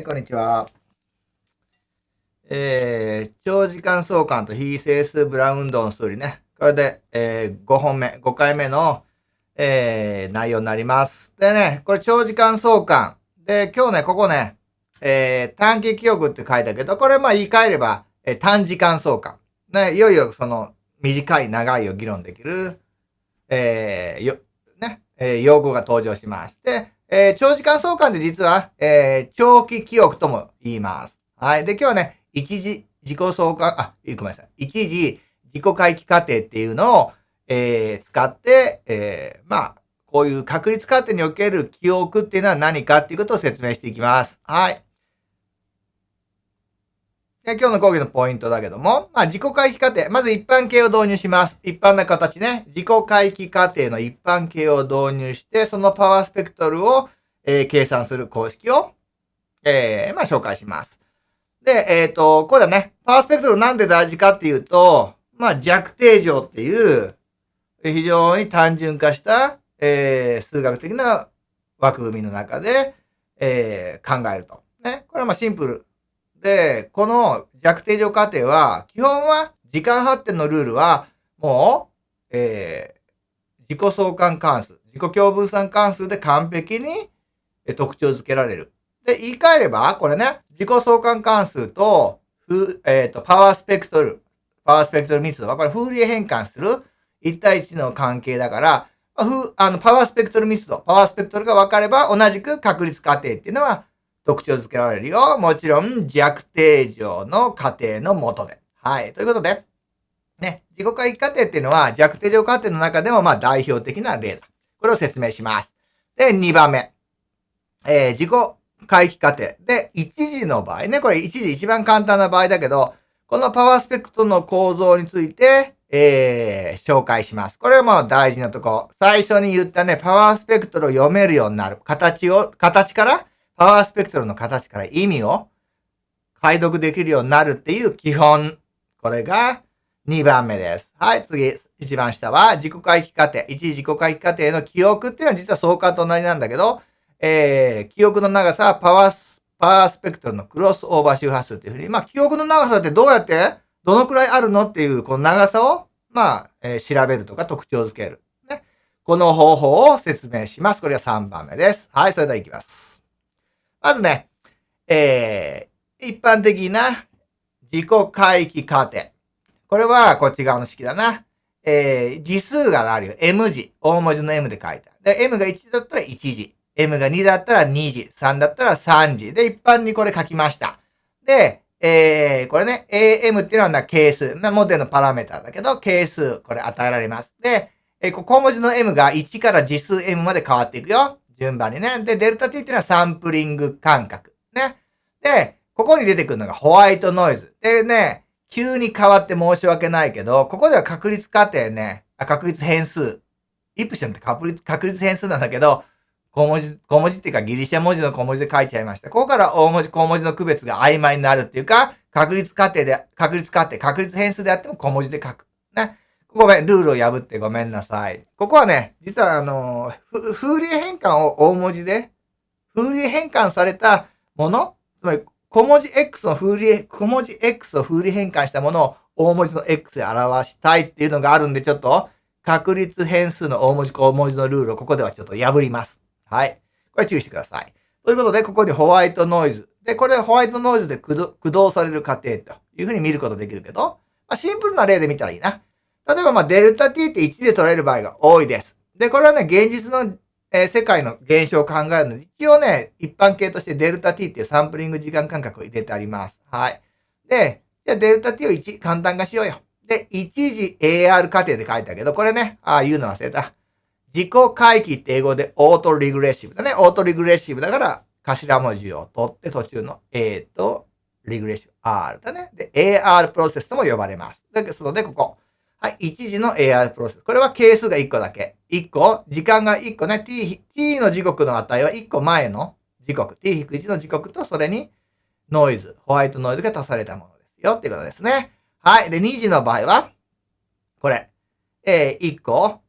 はい、こんにちは。えー、長時間相関と非整数ブラウンドの数理ね。これで、えー、5本目、5回目の、えー、内容になります。でね、これ長時間相関。で、今日ね、ここね、えー、短期記憶って書いたけど、これまあ言い換えれば、えー、短時間相関。ね、いよいよその短い長いを議論できる、えー、よ、ね、えー、用語が登場しまして、えー、長時間相関で実は、えー、長期記憶とも言います。はい。で、今日はね、一時自己相関、あ、ごめんなさい。一時自己回帰過程っていうのを、えー、使って、え、まあ、こういう確率過程における記憶っていうのは何かっていうことを説明していきます。はい。今日の講義のポイントだけども、まあ、自己回帰過程。まず一般形を導入します。一般な形ね。自己回帰過程の一般形を導入して、そのパワースペクトルを、えー、計算する公式を、えー、まあ、紹介します。で、えっ、ー、と、これだね。パワースペクトルなんで大事かっていうと、まあ、弱定常っていう、非常に単純化した、えー、数学的な枠組みの中で、えー、考えると。ね。これはまあシンプル。で、この弱定常過程は、基本は時間発展のルールは、もう、えー、自己相関関数、自己共分散関数で完璧に特徴づけられる。で、言い換えれば、これね、自己相関関数と、えっ、ー、と、パワースペクトル、パワースペクトル密度は、これ、フーリエ変換する1対1の関係だから、あの、パワースペクトル密度、パワースペクトルが分かれば、同じく確率過程っていうのは特徴づけられるよ。もちろん、弱定常の過程のもとで。はい。ということで、ね、自己回帰過程っていうのは弱定常過程の中でも、まあ、代表的な例だ。これを説明します。で、2番目。えー、自己回帰過程。で、一時の場合ね、これ一時一番簡単な場合だけど、このパワースペクトの構造について、えー、紹介します。これはもう大事なとこ。最初に言ったね、パワースペクトルを読めるようになる。形を、形から、パワースペクトルの形から意味を解読できるようになるっていう基本。これが2番目です。はい、次。一番下は自己回帰過程。一時自己回帰過程の記憶っていうのは実は相関と同じなんだけど、えー、記憶の長さはパワース、パワースペクトルのクロスオーバー周波数っていうふうに、まあ、記憶の長さってどうやって、どのくらいあるのっていう、この長さを、まあ、えー、調べるとか特徴づける。ね。この方法を説明します。これは3番目です。はい、それでは行きます。まずね、えー、一般的な自己回帰過程。これはこっち側の式だな。えー、字数があるよ。M 字。大文字の M で書いてある。で、M が1だったら1字。M が2だったら2時、3だったら3時。で、一般にこれ書きました。で、えー、これね、AM っていうのは係数。まあ、モデルのパラメータだけど、係数、これ与えられます。で、えー、小文字の M が1から実数 M まで変わっていくよ。順番にね。で、デルタ T っていうのはサンプリング感覚。ね。で、ここに出てくるのがホワイトノイズ。でね、急に変わって申し訳ないけど、ここでは確率過程ね、あ確率変数。イプションって確率確率変数なんだけど、小文字、小文字っていうかギリシャ文字の小文字で書いちゃいました。ここから大文字、小文字の区別が曖昧になるっていうか、確率過程で、確率過程、確率変数であっても小文字で書く。ね。ごめん、ルールを破ってごめんなさい。ここはね、実はあの、フーリエ変換を大文字で、フーリエ変換されたもの、つまり小文字 X のフーリエ、小文字 X をフーリエ変換したものを大文字の X で表したいっていうのがあるんで、ちょっと確率変数の大文字小文字のルールをここではちょっと破ります。はい。これ注意してください。ということで、ここにホワイトノイズ。で、これホワイトノイズで駆動される過程というふうに見ることできるけど、まあ、シンプルな例で見たらいいな。例えば、まあ、デルタ t って1で取れる場合が多いです。で、これはね、現実の、えー、世界の現象を考えるので、一応ね、一般形としてデルタ t っていうサンプリング時間間隔を入れてあります。はい。で、じゃあデルタ t を1、簡単化しようよ。で、一時 AR 過程で書いたけど、これね、ああ、言うの忘れた。自己回帰って英語でオートリグレッシブだね。オートリグレッシブだから、頭文字を取って途中の A とリグレッシブ R だね。で、AR プロセスとも呼ばれます。ですので、ここ。はい、一時の AR プロセス。これは係数が1個だけ。1個、時間が1個ね。t, t の時刻の値は1個前の時刻。t-1 の時刻とそれにノイズ、ホワイトノイズが足されたものですよっていうことですね。はい。で、2時の場合は、これ。えー、1個、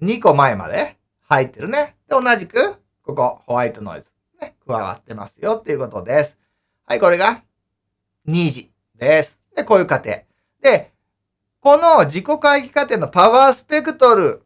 2個前まで入ってるね。で、同じく、ここ、ホワイトノイズ、ね、加わってますよっていうことです。はい、これが2次です。で、こういう過程。で、この自己回帰過程のパワースペクトル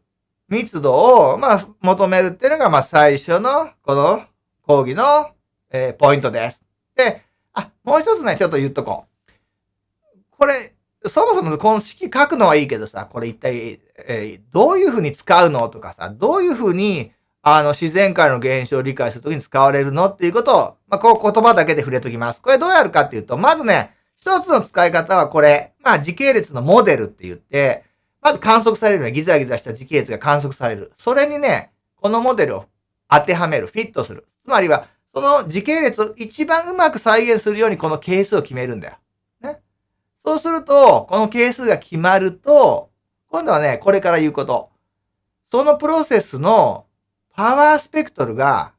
密度を、まあ、求めるっていうのが、まあ、最初の、この講義の、えー、ポイントです。で、あ、もう一つね、ちょっと言っとこう。これ、そもそもこの式書くのはいいけどさ、これ一体、えー、どういうふうに使うのとかさ、どういうふうに、あの、自然界の現象を理解するときに使われるのっていうことを、まあ、こう言葉だけで触れときます。これどうやるかっていうと、まずね、一つの使い方はこれ、まあ、時系列のモデルって言って、まず観測されるのはギザギザした時系列が観測される。それにね、このモデルを当てはめる、フィットする。つまりは、その時系列を一番うまく再現するようにこの係数を決めるんだよ。ね。そうすると、この係数が決まると、今度はね、これから言うこと。そのプロセスのパワースペクトルが、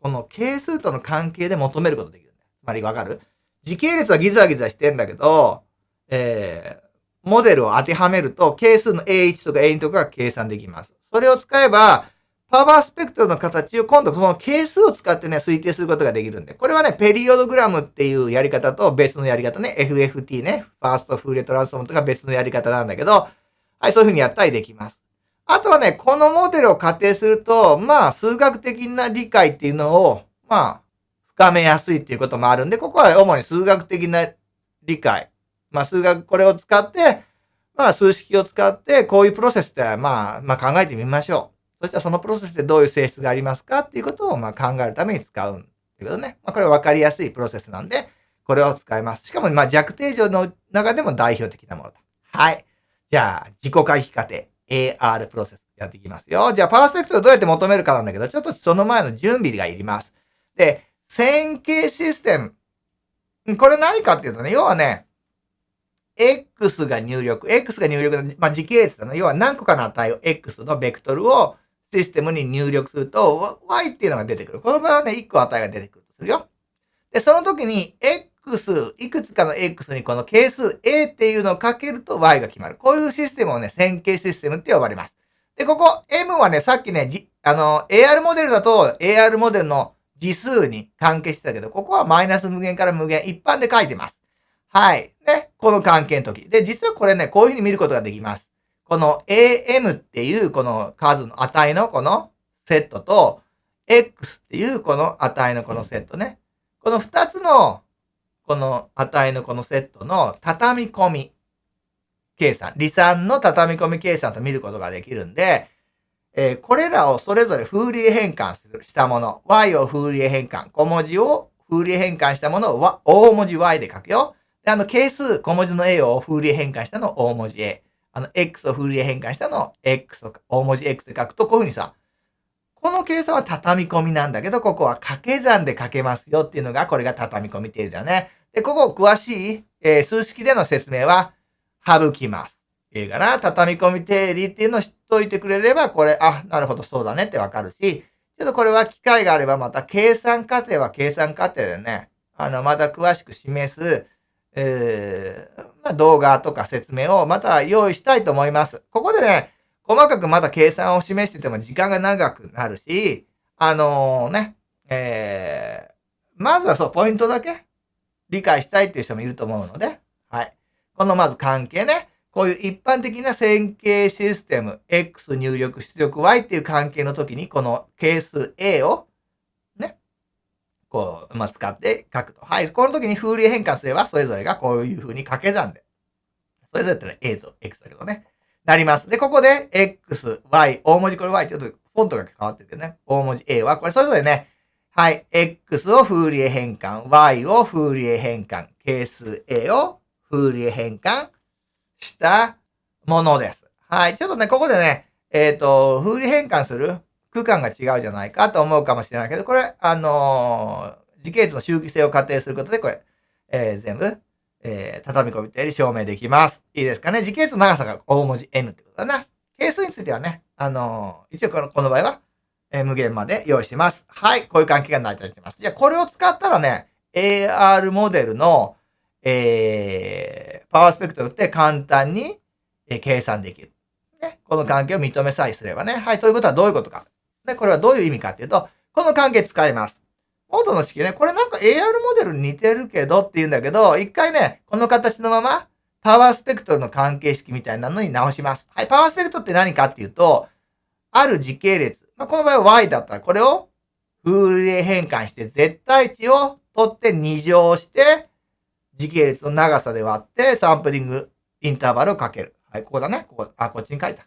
この係数との関係で求めることができるんだよ。つまりわかる？時系列はギザギザしてんだけど、えー、モデルを当てはめると、係数の A1 とか A2 とかが計算できます。それを使えば、パワースペクトルの形を今度その係数を使ってね、推定することができるんで。これはね、ペリオドグラムっていうやり方と別のやり方ね、FFT ね、ファーストフーレトランスフォームとか別のやり方なんだけど、はい、そういうふうにやったりできます。あとはね、このモデルを仮定すると、まあ、数学的な理解っていうのを、まあ、深めやすいっていうこともあるんで、ここは主に数学的な理解。まあ数学、これを使って、まあ数式を使って、こういうプロセスって、まあ、まあ考えてみましょう。そしたらそのプロセスでどういう性質がありますかっていうことを、まあ考えるために使うということね。まあこれは分かりやすいプロセスなんで、これを使います。しかも、まあ弱定常の中でも代表的なものだ。はい。じゃあ、自己回避過程、AR プロセスやっていきますよ。じゃあ、パースペクトをどうやって求めるかなんだけど、ちょっとその前の準備がいります。で、線形システム。これ何かっていうとね、要はね、X が入力、X が入力の、まあ、時系列だな。要は何個かの値を X のベクトルをシステムに入力すると、Y っていうのが出てくる。この場合はね、1個値が出てくるとするよ。で、その時に X、いくつかの X にこの係数 A っていうのをかけると Y が決まる。こういうシステムをね、線形システムって呼ばれます。で、ここ M はね、さっきね、じあの、AR モデルだと AR モデルの次数に関係してたけど、ここはマイナス無限から無限、一般で書いてます。はい。ね。この関係の時。で、実はこれね、こういうふうに見ることができます。この AM っていうこの数の値のこのセットと、X っていうこの値のこのセットね。この二つのこの値のこのセットの畳み込み計算、離散の畳み込み計算と見ることができるんで、えー、これらをそれぞれフーリエ変換したもの、y をフーリエ変換、小文字をフーリエ変換したものを大文字 y で書くよ。で、あの、係数、小文字の a をフーリエ変換したのを大文字 a。あの、x をフーリエ変換したのを x を大文字 x で書くと、こういうふうにさ、この計算は畳み込みなんだけど、ここは掛け算で書けますよっていうのが、これが畳み込み定理だね。で、ここを詳しい、えー、数式での説明は省きます。いいかな畳み込み定理っていうのを知っといてくれれば、これ、あ、なるほど、そうだねってわかるし、ちょっとこれは機会があればまた計算過程は計算過程でね、あの、また詳しく示す、えー、まあ、動画とか説明をまた用意したいと思います。ここでね、細かくまた計算を示してても時間が長くなるし、あのー、ね、えー、まずはそう、ポイントだけ理解したいっていう人もいると思うので、はい。このまず関係ね。こういう一般的な線形システム、x 入力出力 y っていう関係の時に、この係数 a を、ね、こう、まあ、使って書くと。はい。この時にフーリエ変換すれば、それぞれがこういう風に掛け算で。それぞれってのは a と x だけどね。なります。で、ここで x、y、大文字これ y、ちょっとフォントが変わってるけどね。大文字 a は、これそれぞれね、はい。x をフーリエ変換、y をフーリエ変換、係数 a をフーリエ変換、したものです。はい。ちょっとね、ここでね、えっ、ー、と、風利変換する区間が違うじゃないかと思うかもしれないけど、これ、あのー、時系列の周期性を仮定することで、これ、えー、全部、えー、畳み込み定理証明できます。いいですかね？時系列の長さが大文字 n ってことだな。係数についてはね、あのー、一応このこの場合は、えー、無限まで用意してます。はい。こういう関係が成り立ってます。じゃあ、これを使ったらね、AR モデルの、えー、パワースペクトルって簡単に、計算できる。ね。この関係を認めさえすればね。はい。ということはどういうことか。で、これはどういう意味かっていうと、この関係使います。元の式ね、これなんか AR モデルに似てるけどって言うんだけど、一回ね、この形のまま、パワースペクトルの関係式みたいなのに直します。はい、パワースペクトルって何かっていうと、ある時系列。まあ、この場合は y だったら、これをフーリエ変換して絶対値を取って2乗して、時系列の長さで割ってサンプリングインターバルをかける。はい、ここだね。ここ、あ、こっちに書いた。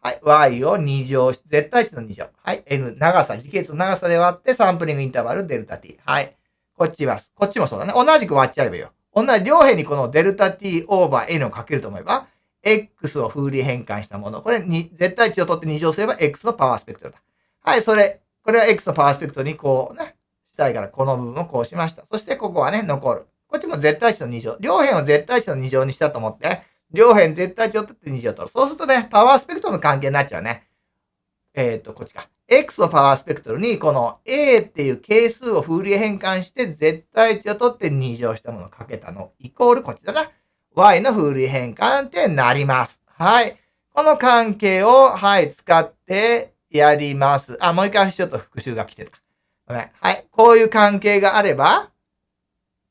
はい、y を2乗し、絶対値の2乗。はい、n、長さ、時系列の長さで割ってサンプリングインターバルデルタ t。はい。こっちは、こっちもそうだね。同じく割っちゃえばいいよ。同じ両辺にこのデルタ t オーバー n をかけると思えば、x を風利変換したもの。これに、絶対値を取って2乗すれば x のパワースペクトルだ。はい、それ、これは x のパワースペクトルにこうね、したいからこの部分をこうしました。そしてここはね、残る。こっちも絶対値の2乗。両辺を絶対値の2乗にしたと思って、両辺絶対値を取って2乗取る。そうするとね、パワースペクトルの関係になっちゃうね。えっ、ー、と、こっちか。x のパワースペクトルに、この a っていう係数をフーリエ変換して、絶対値を取って2乗したものをかけたの、イコールこっちだな。y のフーリエ変換ってなります。はい。この関係を、はい、使ってやります。あ、もう一回ちょっと復習が来てた。ごめん。はい。こういう関係があれば、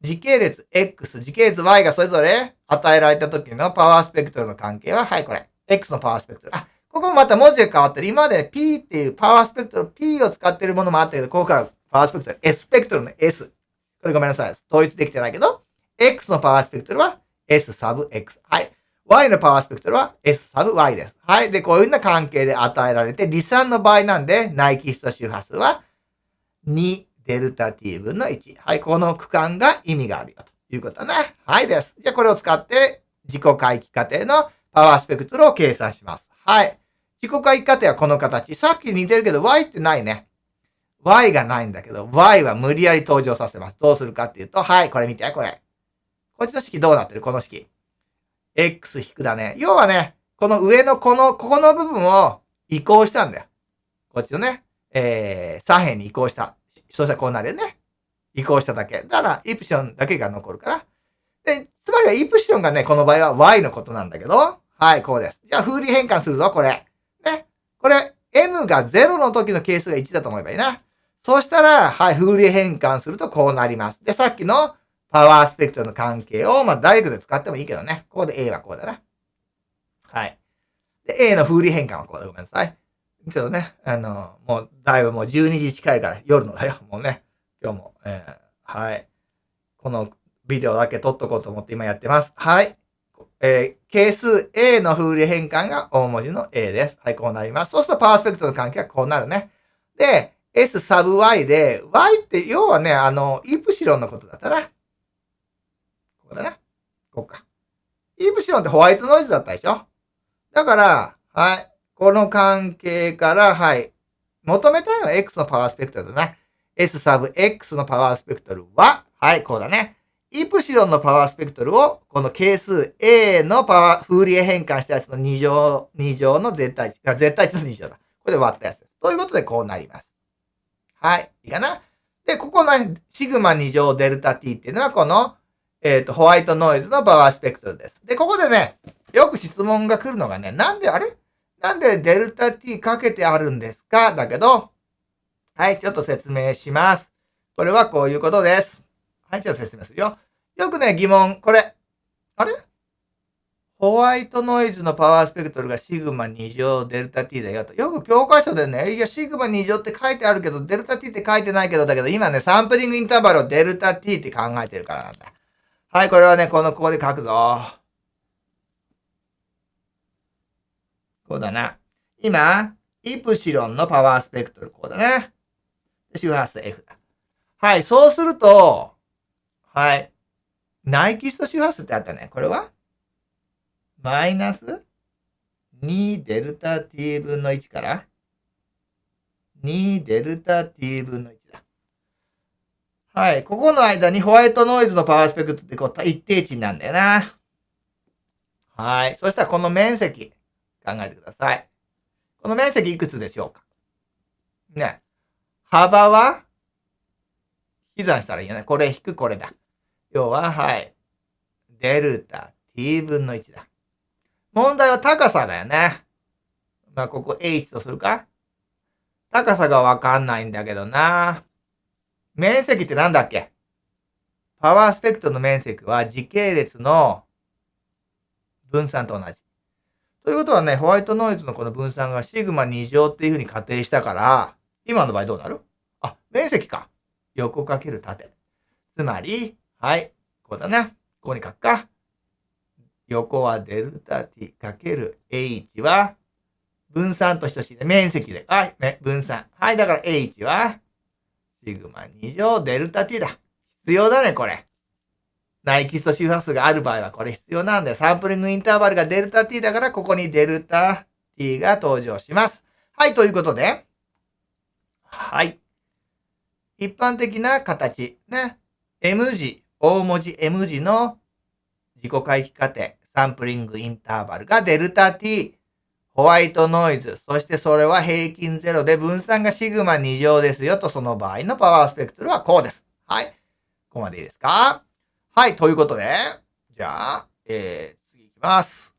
時系列 X、時系列 Y がそれぞれ与えられた時のパワースペクトルの関係は、はい、これ。X のパワースペクトル。あ、ここもまた文字が変わってる。今まで P っていうパワースペクトル、P を使ってるものもあったけど、ここからパワースペクトル、S スペクトルの S。これごめんなさい。統一できてないけど、X のパワースペクトルは S サブ X。はい。Y のパワースペクトルは S サブ Y です。はい。で、こういうような関係で与えられて、離散の場合なんで、内キスト周波数は2デルタ t 分の1。はい。この区間が意味があるよということだね。はいです。じゃあこれを使って自己回帰過程のパワースペクトルを計算します。はい。自己回帰過程はこの形。さっき似てるけど y ってないね。y がないんだけど、y は無理やり登場させます。どうするかっていうと、はい、これ見て、これ。こっちの式どうなってる？この式。x 引くだね。要はね、この上のこの、ここの部分を移行したんだよ。こっちのね、えー、左辺に移行した。そしたらこうなるよね。移行しただけ。だから、イプシロンだけが残るから。で、つまりはイプシロンがね、この場合は y のことなんだけど、はい、こうです。じゃあ、風利変換するぞ、これ。ね。これ、m が0の時の係数が1だと思えばいいな。そしたら、はい、風利変換するとこうなります。で、さっきのパワースペクトルの関係を、まあ、ダイレクトで使ってもいいけどね。ここで A はこうだな。はい。で、A の風利変換はこうだ。ごめんなさい。けどね、あの、もう、だいぶもう12時近いから夜のだよ。もうね、今日も、えー、はい。このビデオだけ撮っとこうと思って今やってます。はい。えー、係数 A の風利変換が大文字の A です。はい、こうなります。そうするとパースペクトの関係はこうなるね。で、S サブ Y で、Y って要はね、あの、イプシロンのことだったな。ここだな。こうか。イプシロンってホワイトノイズだったでしょだから、はい。この関係から、はい。求めたいのは X のパワースペクトルだな。S サブ X のパワースペクトルは、はい、こうだね。イプシロンのパワースペクトルを、この係数 A のパワー、フーリエ変換したやつの2乗、2乗の絶対値、絶対値の2乗だ。これで割ったやつです。ということでこうなります。はい。いいかなで、ここのシグマ2乗デルタ t っていうのは、この、えっ、ー、と、ホワイトノイズのパワースペクトルです。で、ここでね、よく質問が来るのがね、なんであれ？なんでデルタ t かけてあるんですか？だけど、はい、ちょっと説明します。これはこういうことです。はい、ちょっと説明するよ。よくね、疑問、これ。あれ？ホワイトノイズのパワースペクトルがシグマ2乗デルタ t だよと。よく教科書でね、いや、シグマ2乗って書いてあるけど、デルタ t って書いてないけど、だけど今ね、サンプリングインターバルをデルタ t って考えてるからなんだ。はい、これはね、この、ここで書くぞ。こうだな。今、イプシロンのパワースペクトル、こうだね。周波数 F だ。はい、そうすると、はい。ナイキスト周波数ってあったね。これは？マイナス2デルタ t 分の1から2デルタ t 分の1だ。はい。ここの間にホワイトノイズのパワースペクトルってこう一定値なんだよな。はい。そしたらこの面積。考えてください。この面積いくつでしょうか？ね。幅は？引き算したらいいよね。これ引くこれだ。要は、はい。デルタ t 分の1だ。問題は高さだよね。まあ、ここ h とするか？高さがわかんないんだけどな。面積ってなんだっけ？パワースペクトの面積は時系列の分散と同じ。ということはね、ホワイトノイズのこの分散がシグマ2乗っていうふうに仮定したから、今の場合どうなる？あ、面積か。横かける縦。つまり、はい、こうだな。ここに書くか。横はデルタ t かける h は分散と等しいね。面積で。はい、ね、分散。はい、だから h はシグマ2乗デルタ t だ。必要だね、これ。内キスト周波数がある場合はこれ必要なんで、サンプリングインターバルがデルタ t だから、ここにデルタ t が登場します。はい、ということで、はい。一般的な形、ね。M 字、大文字 M 字の自己回帰過程、サンプリングインターバルがデルタ t、ホワイトノイズ、そしてそれは平均ゼロで分散がシグマ2乗ですよと、その場合のパワースペクトルはこうです。はい。ここまでいいですか？はい、ということで、じゃあ、えー、次いきます。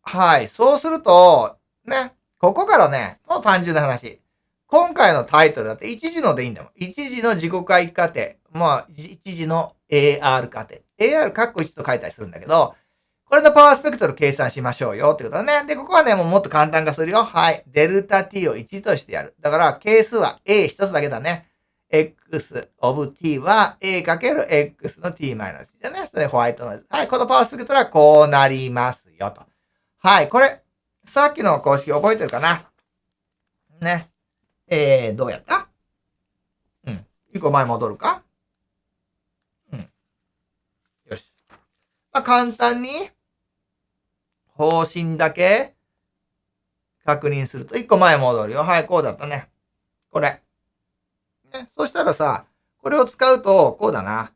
はい、そうすると、ね、ここからね、もう単純な話。今回のタイトルだって一時のでいいんだもん。一時の自己回帰過程。まあ、一時の AR 過程。AR カッコ1と書いたりするんだけど、これのパワースペクトル計算しましょうよってことだね。で、ここはね、もうもっと簡単化するよ。はい。デルタ t を1としてやる。だから、係数は a 一つだけだね。X of t は a かける x の t マイナスだね。それホワイトノイズ。はい。このパワースペクトルはこうなりますよと。はい。これ、さっきの公式覚えてるかな？ね。えー、どうやった？うん。一個前戻るか？うん。よし。まあ、簡単に、方針だけ確認すると、一個前戻るよ。はい、こうだったね。これ。ね、そしたらさ、これを使うと、こうだな。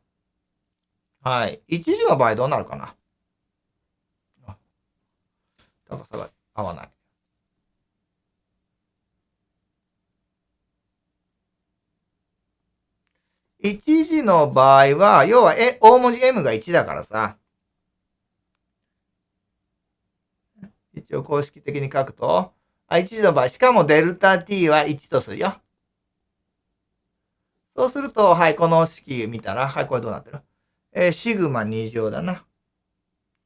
はい。一時の場合どうなるかな高さが合わない。一時の場合は、要は、え、大文字 M が1だからさ、一応公式的に書くと、あ、1時の場合、しかもデルタ t は1とするよ。そうすると、はい、この式見たら、はい、これどうなってる？えー、シグマ2乗だな。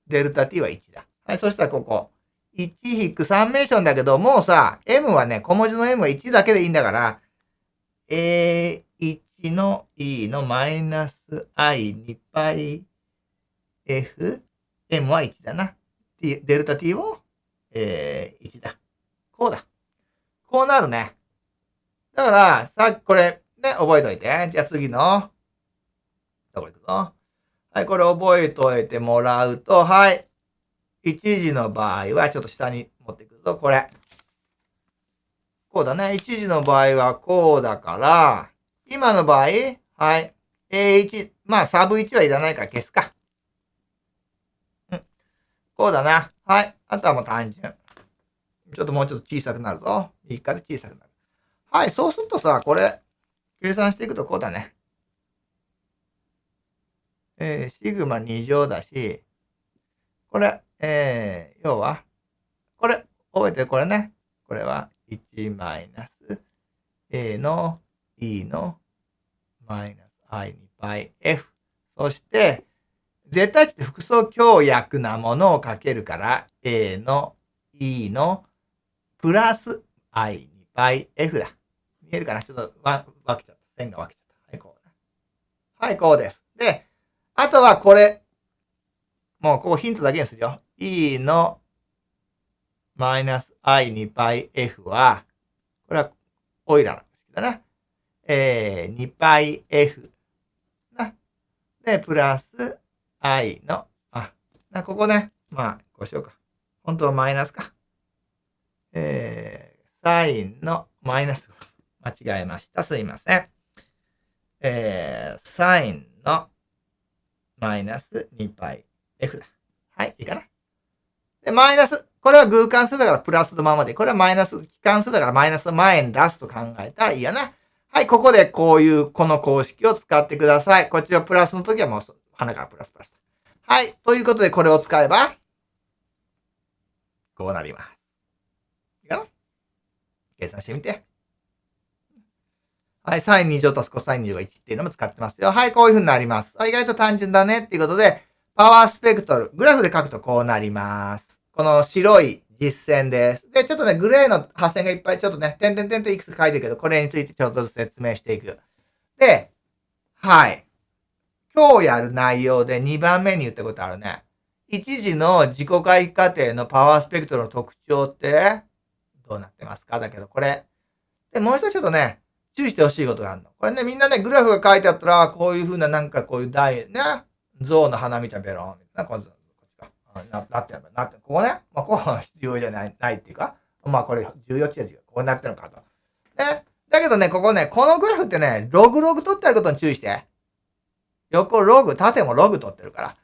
デルタ t は1だ。はい、そしたらここ。1引くサンメーションだけど、もうさ、m はね、小文字の m は1だけでいいんだから、A1 の e のマイナス i2 π f m は1だな。t、デルタ t をえー、1だ。こうだ。こうなるね。だから、さっきこれ、ね、覚えといて。じゃあ次の、どこ行くの？はい、これ覚えといてもらうと、はい。一時の場合は、ちょっと下に持ってくると、これ。こうだね。一時の場合はこうだから、今の場合、はい。A1、まあ、サブ1はいらないから消すか。うん。こうだな。はい。あとはもう単純。ちょっともうちょっと小さくなるぞ。右から小さくなる。はい。そうするとさ、これ、計算していくとこうだね。えー、シグマ2乗だし、これ、えー、要は、これ、覚えてこれね。これは1マイナス A の E のマイナス I 2倍 F。そして、絶対値って複素強約なものをかけるから、A の E のプラス I2 倍 F だ。見えるかなちょっと分けちゃった。線が分けちゃった。はい、こう。はい、こうです。で、あとはこれ。もうここヒントだけにするよ。E のマイナス I2 倍 F は、これはオイラーの式だな。えー、2倍 F。な。で、プラス i の、あ、なここね、まあ、こうしようか。本当はマイナスか。えー、サインのマイナス。間違えました。すいません。えー、サインのマイナス2 π f だ。はい、いいかな。で、マイナス。これは偶関数だからプラスのままで、これはマイナス、機関数だからマイナスの前に出すと考えたらいいやな。はい、ここでこういう、この公式を使ってください。こっちはプラスの時はもう鼻からプラスプラス。はい。ということで、これを使えば、こうなります。いいかな計算してみて。はい、サイン2乗とコサイン2乗が1っていうのも使ってますよ。はい、こういう風になります。意外と単純だねっていうことで、パワースペクトル、グラフで書くとこうなります。この白い実践です。で、ちょっとね、グレーの発線がいっぱいちょっとね、点々点といくつ書いてるけど、これについてちょっとずつ説明していく。で、はい。今日やる内容で2番目に言ったことあるね。一時の自己回帰過程のパワースペクトルの特徴ってどうなってますか？だけど、これ。で、もう一つちょっとね、注意してほしいことがあるの。これね、みんなね、グラフが書いてあったら、こういう風ななんかこういう台、ね、象の花みたいなベロン、みたいな、こっちか。ななってるなってここね、まあ、こう必要じゃない、ないっていうか、まあこれ重要値が違う。こうなってるのかと。ね。だけどね、ここね、このグラフってね、ログログ取ってあることに注意して。横ログ、縦もログ取ってるから。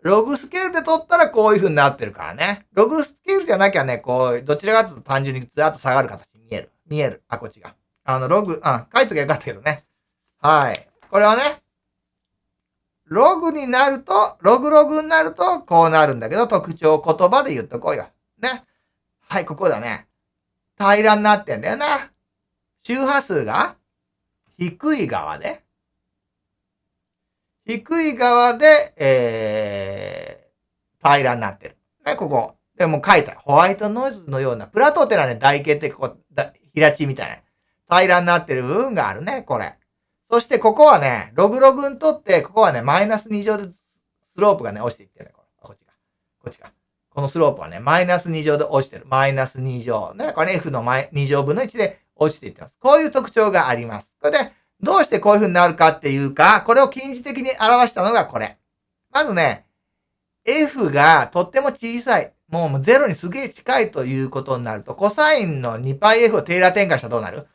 ログスケールで取ったらこういう風になってるからね。ログスケールじゃなきゃね、こう、どちらかというと単純にずっと下がる形に見える。見える。あ、こっちが。あの、ログ、あ、書いときゃよかったけどね。はい。これはね、ログになると、ログログになると、こうなるんだけど、特徴言葉で言っとこうよ。ね。はい、ここだね。平らになってんだよな。周波数が低い側で、低い側で、えー、平らになってる。ね、ここ。でも書いた。ホワイトノイズのような、プラトーテラね、台形ってここ、平地みたいな。平らになってる部分があるね、これ。そしてここはね、ログログにとって、ここはね、マイナス2乗でスロープがね、落ちていってるね。これ。こっちが。こっちが。このスロープはね、マイナス2乗で落ちてる。マイナス2乗。ね、これ F の2乗分の1で落ちていってます。こういう特徴があります。これで、どうしてこういう風になるかっていうか、これを近似的に表したのがこれ。まずね、F がとっても小さい。もう0にすげえ近いということになると、コサインの 2πf をテーラー展開したらどうなる？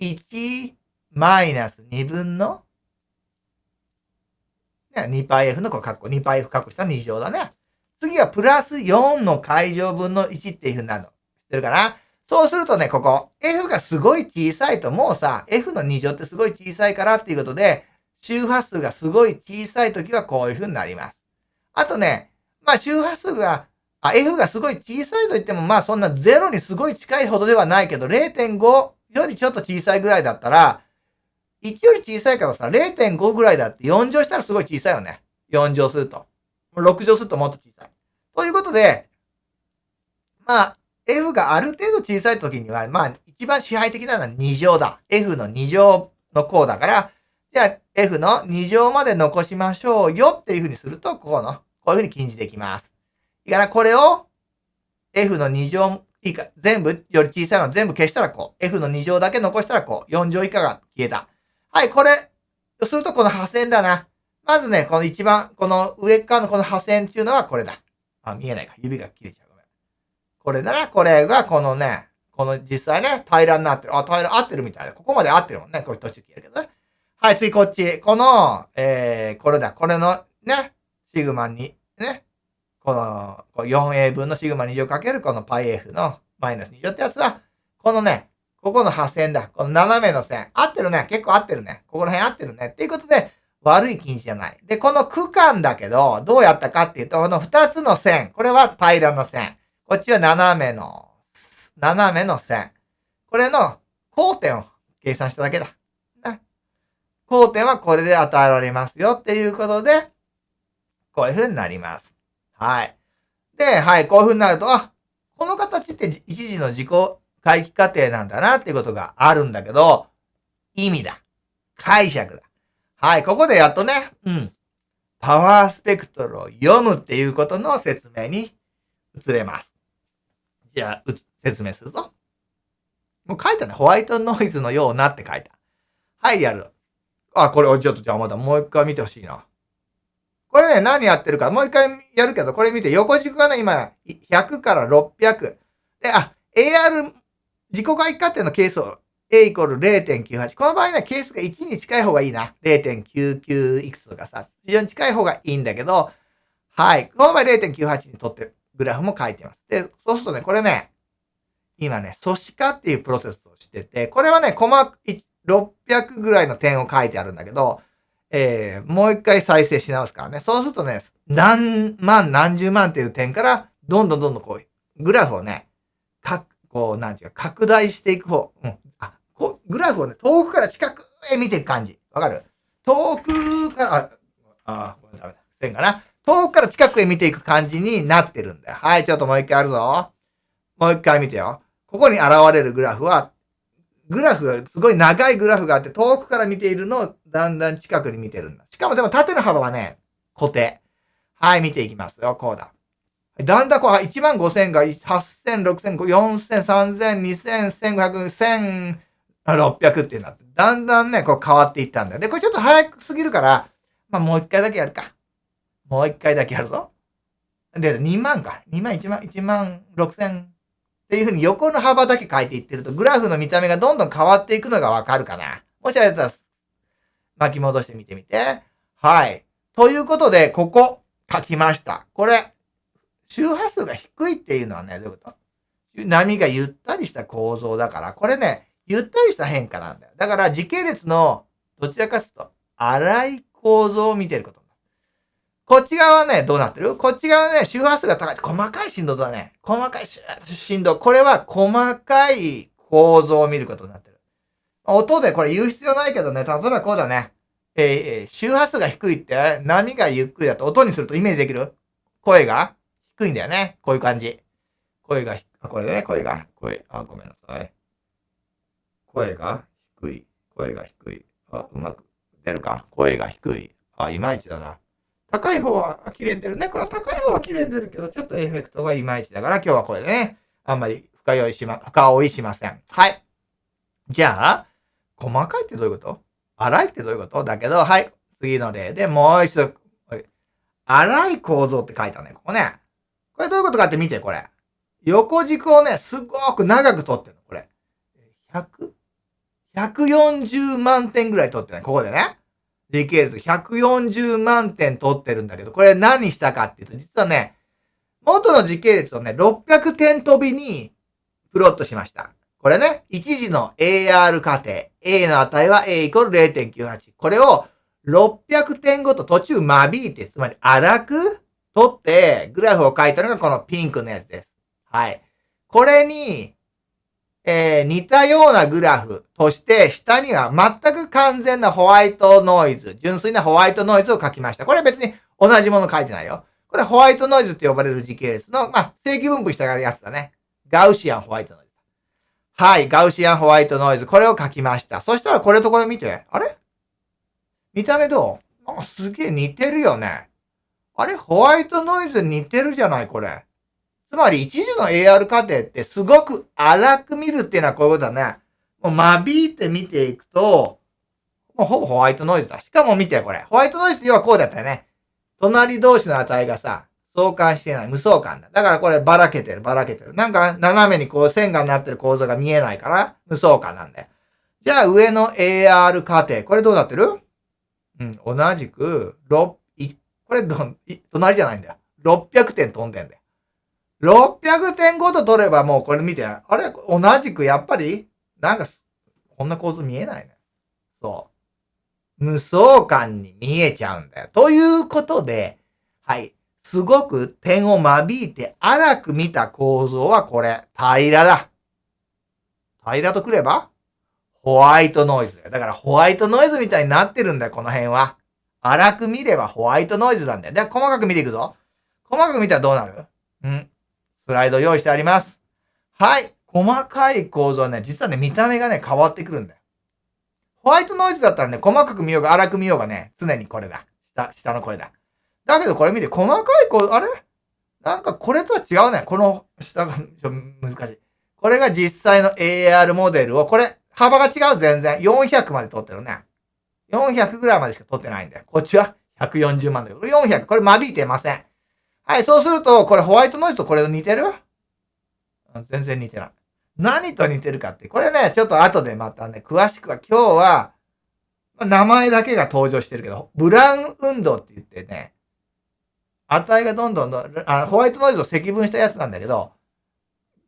1マイナス2分の、2πf のこれ括弧、2πf 括弧した2乗だね。次はプラス4の解乗分の1っていう風になるの。知ってるかな？そうするとね、ここ、f がすごい小さいと、もうさ、f の2乗ってすごい小さいからっていうことで、周波数がすごい小さいときはこういう風になります。あとね、まあ周波数が、あ、f がすごい小さいと言っても、まあそんな0にすごい近いほどではないけど、0.5よりちょっと小さいぐらいだったら、1より小さいからさ、0.5ぐらいだって4乗したらすごい小さいよね。4乗すると。6乗するともっと小さい。ということで、まあ、F がある程度小さい時には、まあ、一番支配的なのは2乗だ。F の2乗の項だから、じゃあ F の2乗まで残しましょうよっていうふうにすると、こうの、こういうふうに禁じできます。いいかな、これを F の2乗いいか、全部より小さいのは全部消したらこう。F の2乗だけ残したらこう。4乗以下が消えた。はい、これ、するとこの破線だな。まずね、この一番、この上側のこの破線っていうのはこれだ。あ、見えないか。指が切れちゃう。ごめん。これだな。これがこのね、この実際ね、平らになってる。あ、平ら合ってるみたいだ。ここまで合ってるもんね。これ途中消えるけどね。はい、次こっち。この、えー、これだ。これのね、シグマに、この 4a 分のシグマ2乗かけるこの πf のマイナス2乗ってやつは、このね、ここの破線だ。この斜めの線。合ってるね。結構合ってるね。ここら辺合ってるね。っていうことで、悪い近似じゃない。で、この区間だけど、どうやったかっていうと、この2つの線。これは平らの線。こっちは斜めの、斜めの線。これの交点を計算しただけだ。ね。交点はこれで与えられますよっていうことで、こういう風になります。はい。で、はい、こういう風になると、あ、この形って一時の自己回帰過程なんだなっていうことがあるんだけど、意味だ。解釈だ。はい、ここでやっとね、うん。パワースペクトルを読むっていうことの説明に移れます。じゃあ、説明するぞ。もう書いたね。ホワイトノイズのようなって書いた。はい、やる。あ、これ、ちょっとじゃあまだもう一回見てほしいな。これね、何やってるか、もう一回やるけど、これ見て、横軸がね、今、100から600。で、あ、AR 自己回帰過程のケースを A イコール0.98。この場合ね、ケースが1に近い方がいいな。0.99いくつとかさ、非常に近い方がいいんだけど、はい。この場合0.98にとってグラフも書いてます。で、そうするとね、これね、今ね、素子化っていうプロセスをしてて、これはね、細600ぐらいの点を書いてあるんだけど、えー、もう一回再生し直すからね。そうするとね、何万何十万っていう点から、どんどんどんどんこう、グラフをね、か、こう、なんていうか、拡大していく方、うん。あ、こうグラフをね、遠くから近くへ見ていく感じ。わかる？遠くから、あ、あ、ごめん、ダメだ。線かな？遠くから近くへ見ていく感じになってるんだよ。はい、ちょっともう一回あるぞ。もう一回見てよ。ここに現れるグラフは、グラフが、すごい長いグラフがあって、遠くから見ているのをだんだん近くに見てるんだ。しかもでも縦の幅はね、固定。はい、見ていきますよ。こうだ。だんだんこう、1万5000が8000、6000、4000、3000、2000、1500、1600ってなって、だんだんね、こう変わっていったんだよ。で、これちょっと早くすぎるから、まあもう一回だけやるか。もう一回だけやるぞ。で、2万か。2万、1万、1万6000っていうふうに横の幅だけ変えていってると、グラフの見た目がどんどん変わっていくのがわかるかな。もしあれだったら、巻き戻してみてみて。はい。ということで、ここ、書きました。これ、周波数が低いっていうのはね、どういうこと？波がゆったりした構造だから、これね、ゆったりした変化なんだよ。だから時系列のどちらかというと、荒い構造を見てること。こっち側はね、どうなってる？こっち側はね、周波数が高い。細かい振動だね。細かい振動。これは細かい構造を見ることになってる。音でこれ言う必要ないけどね、例えばこうだね。えー、周波数が低いって波がゆっくりだと音にするとイメージできる？声が？低いんだよね。こういう感じ。声が、あ、これだね、声が、声、あ、ごめんなさい。声が低い。声が低い。あ、うまく出るか？声が低い。あ、いまいちだな。高い方は綺麗に出るね。これは高い方は綺麗に出るけど、ちょっとエフェクトがいまいちだから、今日はこれでね、あんまり深酔いしま、深追いしません。はい。じゃあ、細かいってどういうこと？粗いってどういうこと？だけど、はい。次の例でもう一度、粗い構造って書いたね。ここね。これどういうことかって見て、これ。横軸をね、すごく長く取ってるの、これ。100?140 万点ぐらい取ってね、ここでね。時系列140万点取ってるんだけど、これ何したかっていうと、実はね、元の時系列をね、600点飛びにプロットしました。これね、一時の AR 過程。A の値は A イコール0.98。これを600点ごと途中間引いて、つまり荒く取って、グラフを書いたのがこのピンクのやつです。はい。これに、えー、似たようなグラフとして、下には全く完全なホワイトノイズ、純粋なホワイトノイズを書きました。これは別に同じもの書いてないよ。これホワイトノイズって呼ばれる時系列の、まあ、正規分布したやつだね。ガウシアンホワイトノイズ。はい、ガウシアンホワイトノイズ。これを書きました。そしたらこれとこれ見て。あれ？見た目どう？なんかすげえ似てるよね。あれホワイトノイズ似てるじゃないこれ。つまり一時の AR 過程ってすごく荒く見るっていうのはこういうことだね。もう間引いて見ていくと、もうほぼホワイトノイズだ。しかも見てこれ。ホワイトノイズって要はこうだったよね。隣同士の値がさ、相関してない。無相関だ。だからこればらけてる、ばらけてる。なんか斜めにこう線がなってる構造が見えないから、無相関なんだよ。じゃあ上の AR 過程。これどうなってる？うん、同じく、6、これど、い隣じゃないんだよ。600点飛んでんだよ。600点ごと取ればもうこれ見て、あれ？同じくやっぱり、なんか、こんな構図見えないね。そう。無双感に見えちゃうんだよ。ということで、はい。すごく点を間引いて荒く見た構造はこれ、平らだ。平らとくれば、ホワイトノイズだよ。だからホワイトノイズみたいになってるんだよ、この辺は。荒く見ればホワイトノイズなんだよ。では、細かく見ていくぞ。細かく見たらどうなる？うんスライド用意してあります。はい。細かい構造はね、実はね、見た目がね、変わってくるんだよ。ホワイトノイズだったらね、細かく見ようが荒く見ようがね、常にこれだ。下、下の声だ。だけどこれ見て、細かい構造、あれ？なんかこれとは違うね。この下が、難しい。これが実際の AR モデルを、これ、幅が違う全然。400まで撮ってるね。400ぐらいまでしか撮ってないんだよ。こっちは140万だけど、400。これ間引いてません。はい、そうすると、これホワイトノイズとこれと似てる？全然似てない。何と似てるかって、これね、ちょっと後でまたね、詳しくは今日は、名前だけが登場してるけど、ブラウン運動って言ってね、値がどんどんどんあ、ホワイトノイズを積分したやつなんだけど、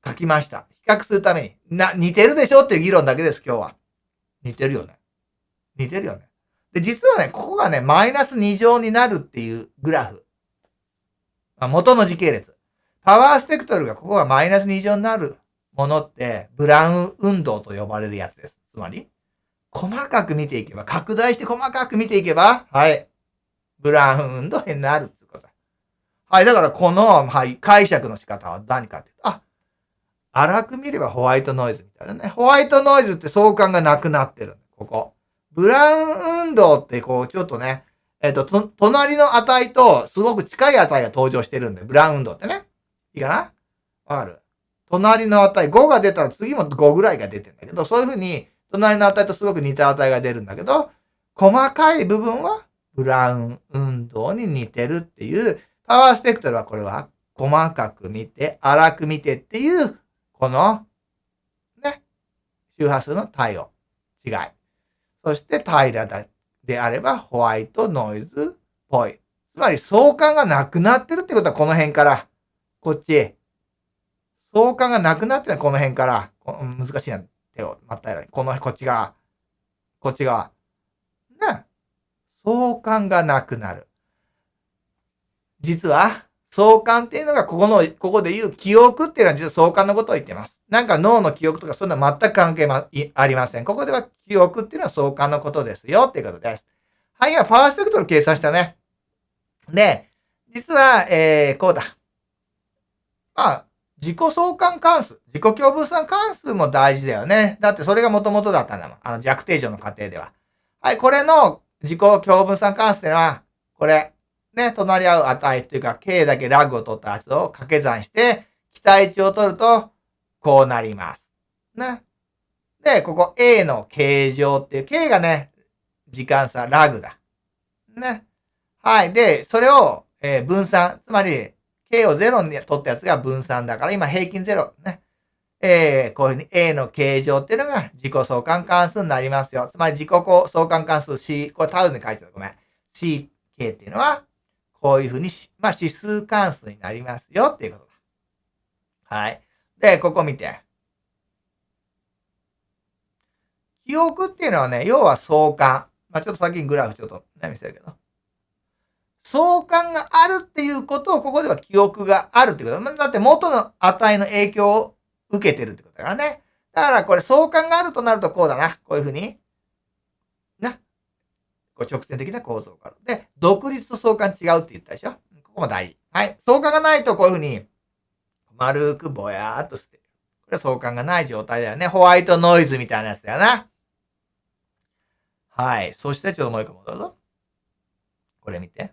書きました。比較するために。な、似てるでしょっていう議論だけです、今日は。似てるよね。似てるよね。で、実はね、ここがね、マイナス2乗になるっていうグラフ。まあ、元の時系列。パワースペクトルがここがマイナス2乗になるものって、ブラウン運動と呼ばれるやつです。つまり、細かく見ていけば、拡大して細かく見ていけば、はい。ブラウン運動になる。はい。だからこの、はい、解釈の仕方は何かっていうと、あ、荒く見ればホワイトノイズみたいなね。ホワイトノイズって相関がなくなってる。ここ。ブラウン運動ってこう、ちょっとね、えっ、ー、と、隣の値とすごく近い値が登場してるんで、ブラウン運動ってね。いいかな？わかる？隣の値、5が出たら次も5ぐらいが出てんだけど、そういうふうに、隣の値とすごく似た値が出るんだけど、細かい部分はブラウン運動に似てるっていう、パワースペクトルはこれは細かく見て、粗く見てっていう、この、ね、周波数の対応、違い。そして平らだであればホワイトノイズっぽい。つまり相関がなくなってるってことはこの辺から、こっち。相関がなくなってるこの辺から、難しいな、手をまったら、この、こっち側。こっち側。ね。相関がなくなる。実は、相関っていうのが、ここの、ここで言う記憶っていうのは実は相関のことを言ってます。なんか脳の記憶とかそういうのは全く関係ま、ありません。ここでは記憶っていうのは相関のことですよっていうことです。はい、今パワースペクトル計算したね。で、実は、えー、こうだ。まあ、自己相関関数、自己共分散関数も大事だよね。だってそれが元々だったんだもん。あの弱定常の過程では。はい、これの自己共分散関数っていうのは、これ、ね、隣り合う値っていうか、k だけラグを取ったやつを掛け算して、期待値を取ると、こうなります。ね。で、ここ A の形状っていう、K がね、時間差、ラグだ。ね。はい。で、それを、えー、分散。つまり、K を0に取ったやつが分散だから、今平均0。ね。えー、こういうふうに A の形状っていうのが自己相関関数になりますよ。つまり自己相関関数 C、これタウンで書いてたごめん。CK っていうのは、こういうふうに、まあ指数関数になりますよっていうことだ。はい。で、ここ見て。記憶っていうのはね、要は相関。まあちょっと先にグラフちょっとね、見せるけど。相関があるっていうことをここでは記憶があるってこと。だって元の値の影響を受けてるってことだからね。だからこれ相関があるとなるとこうだな。こういうふうに。こう直線的な構造がある。で、独立と相関違うって言ったでしょ？ここも大事。はい。相関がないとこういうふうに、丸くぼやーっとしてる。これ相関がない状態だよね。ホワイトノイズみたいなやつだよな。はい。そしてちょっともう一個戻るぞ。これ見て。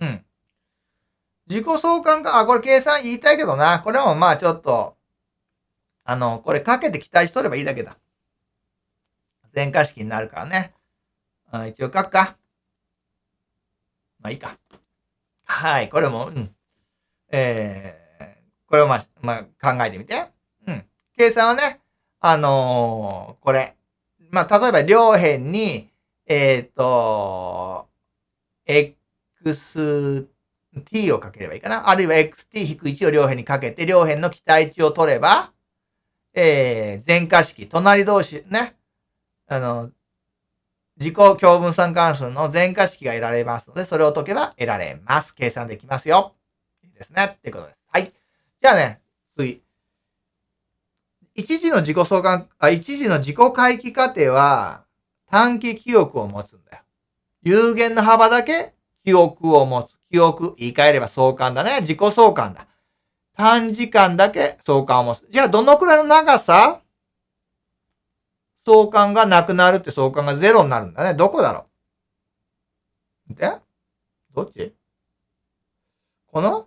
うん。自己相関か、あ、これ計算言いたいけどな。これもまあちょっと、あの、これかけて期待しとればいいだけだ。全化式になるからね。あ一応書くか。まあいいか。はい、これも、うん。えー、これをまあ、まあ、考えてみて。うん。計算はね、あのー、これ。まあ、例えば両辺に、えっ、ー、と、xt をかければいいかな。あるいは xt-1 を両辺にかけて、両辺の期待値を取れば、えー、全化式、隣同士、ね。あの、自己共分散関数の全化式が得られますので、それを解けば得られます。計算できますよ。いいですね。ってことです。はい。じゃあね、次。一時の自己相関、あ、一時の自己回帰過程は短期記憶を持つんだよ。有限の幅だけ記憶を持つ。記憶、言い換えれば相関だね。自己相関だ。短時間だけ相関を持つ。じゃあ、どのくらいの長さ相関がなくなるって相関がゼロになるんだね。どこだろう？でどっち？この？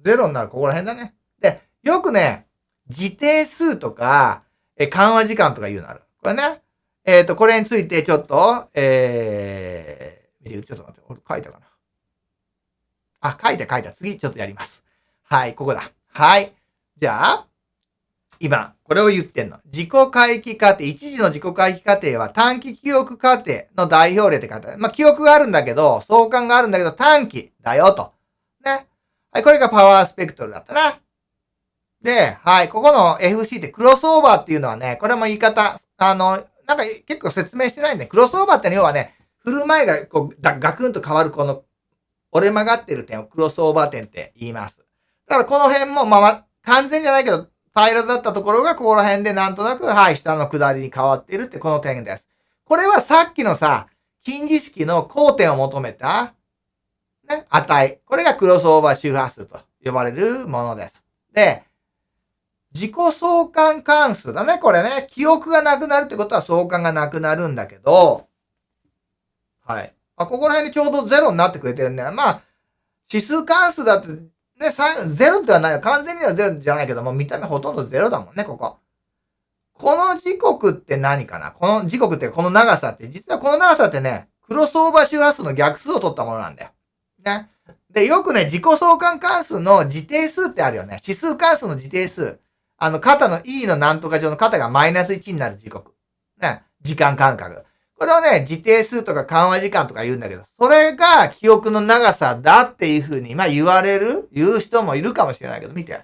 ゼロになる、ここら辺だね。で、よくね、自定数とか、え、緩和時間とか言うのある。これね。えっ、ー、と、これについてちょっと、えー、ちょっと待って、俺書いたかな？あ、書いた書いた。次、ちょっとやります。はい、ここだ。はい。じゃあ、今、これを言ってんの。自己回帰過程、一時の自己回帰過程は短期記憶過程の代表例って書いてある。まあ、記憶があるんだけど、相関があるんだけど短期だよと。ね。はい、これがパワースペクトルだったな。で、はい、ここの FC ってクロスオーバーっていうのはね、これも言い方、あの、なんか結構説明してないんで、クロスオーバーっての要はね、振る舞いがこうガクンと変わるこの折れ曲がってる点をクロスオーバー点って言います。だからこの辺も、まあ、完全じゃないけど、平らだったところがここら辺でなんとなく、はい、下の下りに変わっているってこの点です。これはさっきのさ、近似式の交点を求めた、ね、値。これがクロスオーバー周波数と呼ばれるものです。で、自己相関関数だね、これね。記憶がなくなるってことは相関がなくなるんだけど、はい。あ、ここら辺にちょうどゼロになってくれてるんだよ。まあ、指数関数だって、ね、ゼロではないよ。完全にはゼロじゃないけども、見た目ほとんどゼロだもんね、ここ。この時刻って何かな？この時刻ってこの長さって、実はこの長さってね、クロスオーバー周波数の逆数を取ったものなんだよ。ね。で、よくね、自己相関関数の自定数ってあるよね。指数関数の自定数。あの、肩の E のなんとか上の肩がマイナス1になる時刻。ね。時間間隔。これをね、自定数とか緩和時間とか言うんだけど、それが記憶の長さだっていうふうに、まあ言われる、言う人もいるかもしれないけど、見て。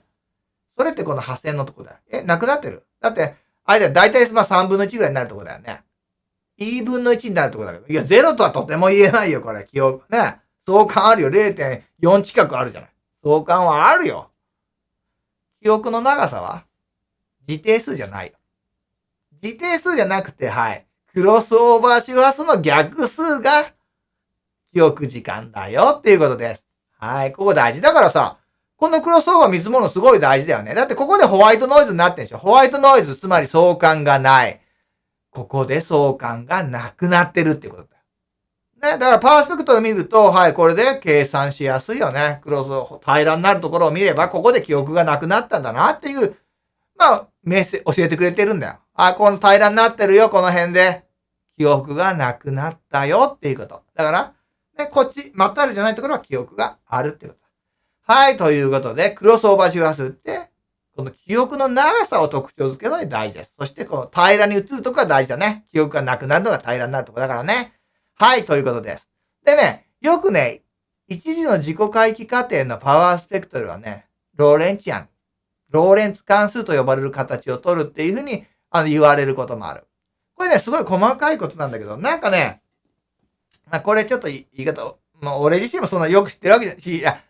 それってこの破線のとこだよ。え、なくなってる？だって、あれだよ、だいたいまあ3分の1ぐらいになるとこだよね。E 分の1になるとこだけど。いや、0とはとても言えないよ、これ。記憶。ね。相関あるよ。0.4近くあるじゃない。相関はあるよ。記憶の長さは自定数じゃないよ。自定数じゃなくて、はい。クロスオーバー周波数の逆数が記憶時間だよっていうことです。はい。ここ大事。だからさ、このクロスオーバー見積もるのすごい大事だよね。だってここでホワイトノイズになってんでしょ。ホワイトノイズ、つまり相関がない。ここで相関がなくなってるってことだよ。ね。だからパワースペクトル見ると、はい、これで計算しやすいよね。クロス、平らになるところを見れば、ここで記憶がなくなったんだなっていうまあ、メッセ、教えてくれてるんだよ。あ、この平らになってるよ、この辺で。記憶がなくなったよっていうこと。だから、ね、こっち、まったりじゃないところは記憶があるっていうこと。はい、ということで、クロスオーバー周波数って、この記憶の長さを特徴づけるのに大事です。そして、この平らに移るところが大事だね。記憶がなくなるのが平らになるところだからね。はい、ということです。でね、よくね、一時の自己回帰過程のパワースペクトルはね、ローレンチアンローレンツ関数と呼ばれる形を取るっていうふうにあの言われることもある。これね、すごい細かいことなんだけど、なんかね、まあ、これちょっと言い方、まあ、俺自身もそんなよく知ってるわけだし、いや、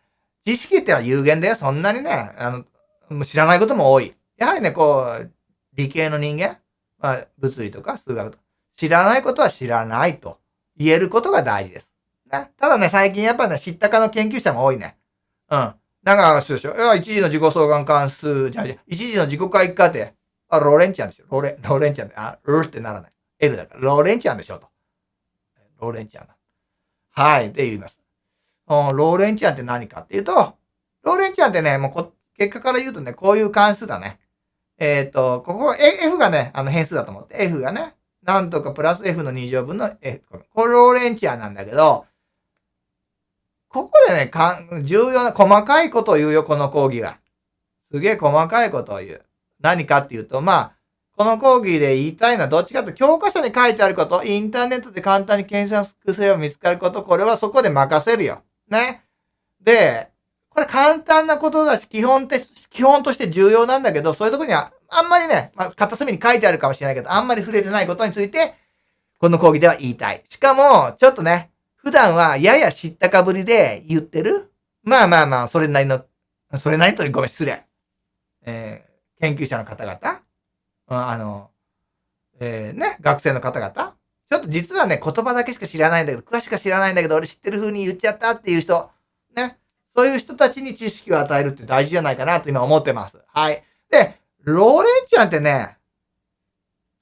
知識ってのは有限だよ。そんなにね、あの、知らないことも多い。やはりね、こう、理系の人間、まあ、物理とか数学とか、知らないことは知らないと言えることが大事です。ね、ただね、最近やっぱね、知ったかの研究者も多いね。うん。だから、そうでしょ？いや、一時の自己相関関数じゃ一時の自己回帰過程。あ、ローレンチャンでしょ。ローレン、ローレンチャンで、あ、ルってならない。L だから、ローレンチャンでしょと。ローレンチャンはい。で言います。ローレンチャンって何かっていうと、ローレンチャンってね、もうこ、結果から言うとね、こういう関数だね。えっ、ー、と、ここ、F がね、あの変数だと思って、F がね、なんとかプラス F の2乗分の F。これローレンチャンなんだけど、ここでね、かん、重要な、細かいことを言うよ、この講義は。すげえ細かいことを言う。何かっていうと、まあ、この講義で言いたいのはどっちかというと、教科書に書いてあること、インターネットで簡単に検索すれば見つかること、これはそこで任せるよ。ね。で、これ簡単なことだし、基本て、基本として重要なんだけど、そういうとこには、あんまりね、まあ、片隅に書いてあるかもしれないけど、あんまり触れてないことについて、この講義では言いたい。しかも、ちょっとね、普段はやや知ったかぶりで言ってるまあまあまあ、それなりの、それなりとごめん、失礼。えー、研究者の方々、あの、えー、ね、学生の方々、ちょっと実はね、言葉だけしか知らないんだけど、詳しく知らないんだけど、俺知ってる風に言っちゃったっていう人、ね、そういう人たちに知識を与えるって大事じゃないかなと今思ってます。はい。で、ローレンチャンってね、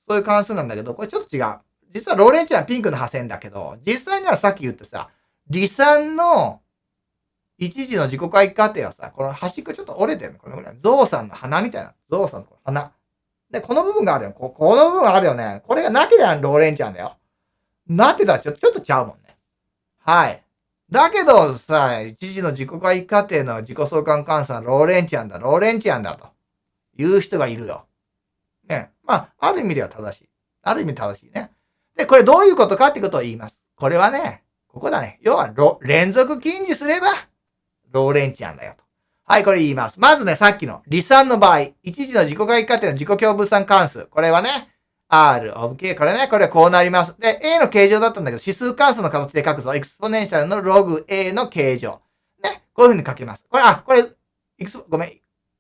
そういう関数なんだけど、これちょっと違う。実はローレンチャンはピンクの破線だけど、実際にはさっき言ったさ、離散の一時の自己回帰過程はさ、この端っこちょっと折れてるの。このぐらい。ゾウさんの鼻みたいな。ゾウさんの鼻。で、この部分があるよ。ここの部分あるよね。これがなければローレンチャンだよ。なってたらちょちょっとちゃうもんね。はい。だけどさ、一時の自己回帰過程の自己相関換算ローレンチャンだ、ローレンチャンだという人がいるよ。ね。まあ、ある意味では正しい。ある意味正しいね。で、これどういうことかってことを言います。これはね、ここだね。要は、連続近似すれば、 Lorentzian だよと。はい、これ言います。まずね、さっきの離散の場合、一次の自己回帰過程の自己共分散関数。これはね、R of K。これね、これはこうなります。で、A の形状だったんだけど、指数関数の形で書くぞ。 exponential のログ A の K 乗。ね、こういう風に書きます。これ、あ、これ、いくつ、ごめん。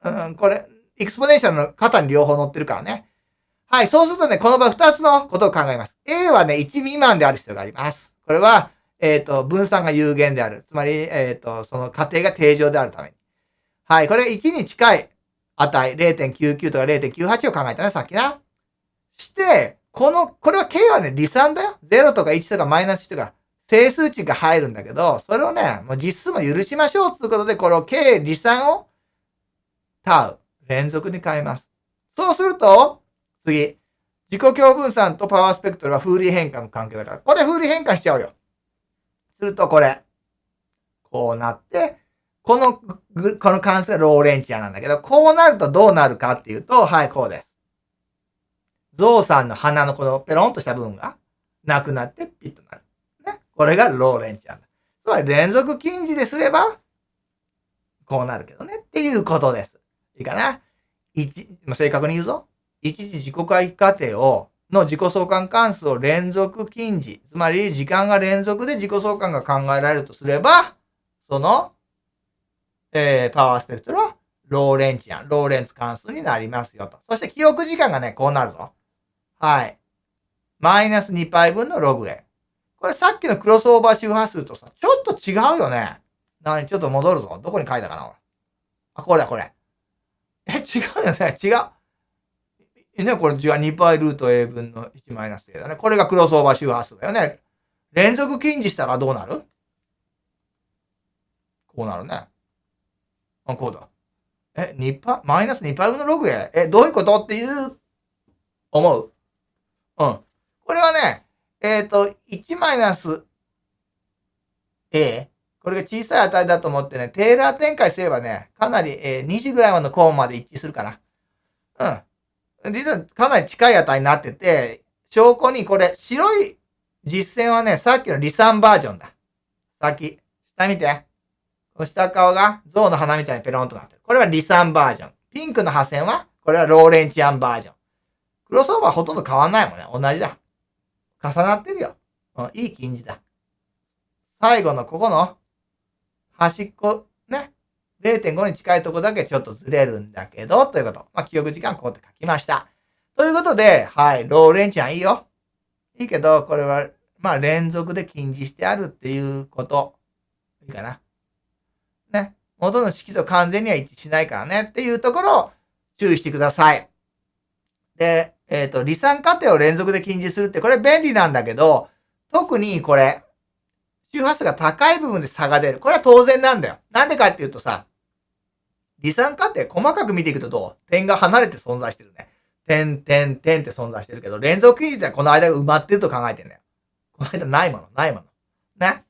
うん、これ、 exponential の肩に両方乗ってるからね。はい。そうするとね、この場合2つのことを考えます。A はね、1未満である必要があります。これは、えっ、ー、と、分散が有限である。つまり、えっ、ー、と、その過程が定常であるために。はい。これ1に近い値、0.99とか0.98を考えたね、さっきな。して、この、これは K はね、離散だよ。0とか1とかマイナス1とか、整数値が入るんだけど、それをね、もう実数も許しましょうということで、この K 離散を、タウ、連続に変えます。そうすると、次。自己共分散とパワースペクトルは風利変換の関係だから。これ風利変換しちゃうよ。するとこれ。こうなって、この、この関数がローレンチアなんだけど、こうなるとどうなるかっていうと、はい、こうです。ゾウさんの鼻のこのペロンとした部分がなくなってピッとなる。ね。これがローレンチアンだ。つまり連続近似ですれば、こうなるけどね。っていうことです。いいかな？一、正確に言うぞ。一時自己回帰過程を、の自己相関関数を連続近似。つまり、時間が連続で自己相関が考えられるとすれば、その、えー、パワースペクトルは、ローレンチアン、ローレンツ関数になりますよと。そして記憶時間がね、こうなるぞ。はい。マイナス 2π 分のログ a。これさっきのクロスオーバー周波数とさ、ちょっと違うよね。なにちょっと戻るぞ。どこに書いたかなあ、これだ、これ。え、違うよね。違う。ね、これ違う 2π ルート a 分の 1-a だね。これがクロスオーバー周波数だよね。連続近似したらどうなる？こうなるね。あ、こうだ。え、2パ、マイナス 2π 分のログ a? え、どういうことっていう、思う？うん。これはね、えっ、ー、と、1マイナス a。これが小さい値だと思ってね、テーラー展開すればね、かなり、えー、2時ぐらいまでのコーンまで一致するかな。うん。実はかなり近い値になってて、証拠にこれ、白い実線はね、さっきの離散バージョンだ。先。下見て。この下側が象の鼻みたいにペロンとなってる。これは離散バージョン。ピンクの破線は、これはローレンチアンバージョン。クロスオーバーほとんど変わんないもんね。同じだ。重なってるよ。うん、いい近似だ。最後のここの端っこ、0.5に近いとこだけちょっとずれるんだけど、ということ。まあ、記憶時間こうって書きました。ということで、はい、ローレンチャンいいよ。いいけど、これは、まあ、連続で近似してあるっていうこと。いいかな。ね。元の式と完全には一致しないからねっていうところを注意してください。で、えっ、ー、と、離散過程を連続で近似するって、これ便利なんだけど、特にこれ、周波数が高い部分で差が出る。これは当然なんだよ。なんでかっていうとさ、離散過程細かく見ていくとどう？点が離れて存在してるね。点、点、点って存在してるけど、連続近似はこの間が埋まってると考えてんだよ。この間ないもの、ないもの。ね。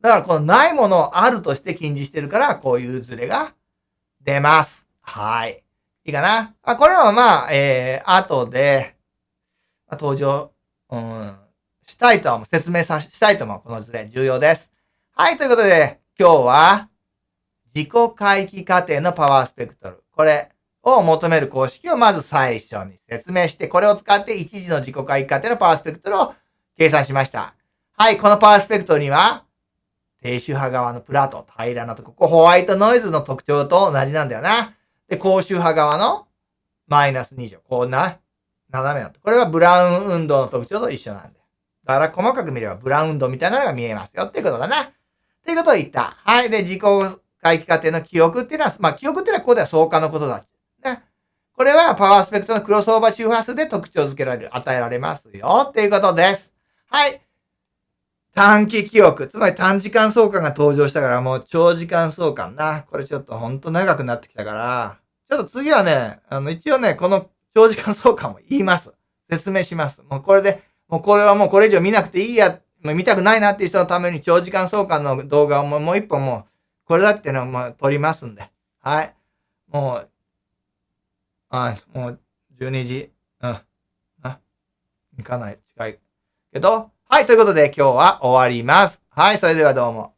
だからこのないものをあるとして近似してるから、こういうズレが出ます。はい。いいかなあこれはまあ、えー、後で、登場、うん、したいとは説明さ、したいともこの図で重要です。はい、ということで、今日は、自己回帰過程のパワースペクトル。これを求める公式をまず最初に説明して、これを使って一時の自己回帰過程のパワースペクトルを計算しました。はい、このパワースペクトルには、低周波側のプラート、平らなとこ、ここホワイトノイズの特徴と同じなんだよな。で、高周波側のマイナス2乗。こんな、斜めなと。これはブラウン運動の特徴と一緒なん。だから細かく見ればブラウン運動みたいなのが見えますよっていうことだな。っていうことを言った。はい。で、自己回帰過程の記憶っていうのは、まあ、記憶っていうのはここでは相関のことだ。ね。これはパワースペクトのクロスオーバー周波数で特徴づけられる、与えられますよっていうことです。はい。短期記憶。つまり短時間相関が登場したからもう長時間相関な。これちょっとほんと長くなってきたから、ちょっと次はね、あの、一応ね、この長時間相関も言います。説明します。もうこれで、もうこれはもうこれ以上見なくていいや、もう見たくないなっていう人のために長時間相関の動画をもう一本もう、これだってのをもう撮りますんで。はい。もう、あ、もう12時、うん。あ、行かない。近い。けど、はい、ということで今日は終わります。はい、それではどうも。